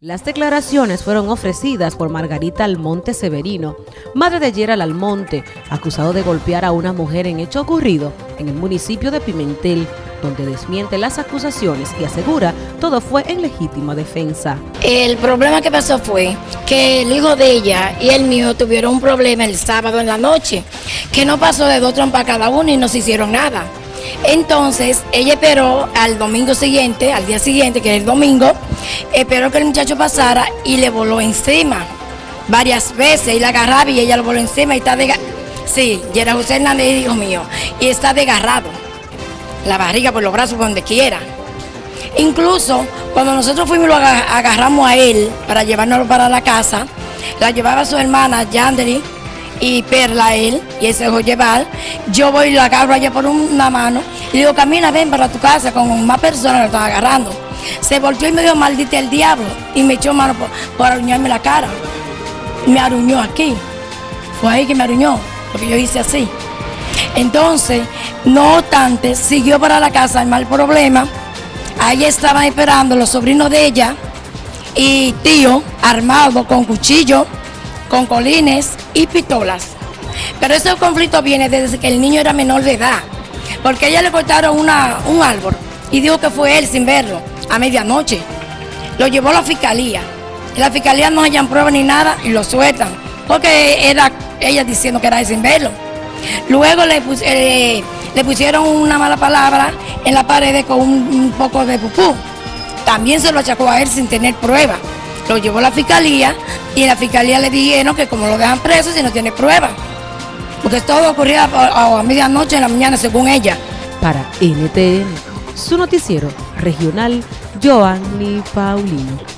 Las declaraciones fueron ofrecidas por Margarita Almonte Severino, madre de Gerald Almonte, acusado de golpear a una mujer en hecho ocurrido en el municipio de Pimentel, donde desmiente las acusaciones y asegura todo fue en legítima defensa. El problema que pasó fue que el hijo de ella y el mío tuvieron un problema el sábado en la noche, que no pasó de dos trompas cada uno y no se hicieron nada. Entonces, ella esperó al domingo siguiente, al día siguiente, que es el domingo, esperó que el muchacho pasara y le voló encima varias veces y la agarraba y ella lo voló encima y está de... Sí, y era José Hernández, hijo mío, y está desgarrado, la barriga por los brazos, por donde quiera. Incluso cuando nosotros fuimos lo agarramos a él para llevárnoslo para la casa, la llevaba su hermana Yanderi y Perla él, y él se dejó llevar. Yo voy y lo agarro allá por una mano y digo, camina, ven para tu casa con más personas lo están agarrando. Se volvió y me dijo, maldita el diablo, y me echó mano por, por aruñarme la cara. Me aruñó aquí. Fue ahí que me aruñó, porque yo hice así. Entonces, no obstante, siguió para la casa el mal problema. Ahí estaban esperando los sobrinos de ella y tío armado con cuchillo con colines y pistolas. Pero ese conflicto viene desde que el niño era menor de edad, porque ella le cortaron un árbol y dijo que fue él sin verlo, a medianoche. Lo llevó a la fiscalía. La fiscalía no hayan pruebas ni nada y lo sueltan, porque era ella diciendo que era él sin verlo. Luego le, eh, le pusieron una mala palabra en la pared con un, un poco de pupú. También se lo achacó a él sin tener pruebas lo llevó a la fiscalía y la fiscalía le dijeron que como lo dejan preso si no tiene pruebas. Porque todo ocurría a, a medianoche en la mañana según ella. Para NTN, su noticiero regional, Joanny Paulino.